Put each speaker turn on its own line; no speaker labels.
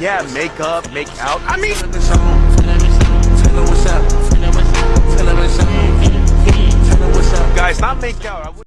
Yeah, make up, make out. I mean, guys, not make out.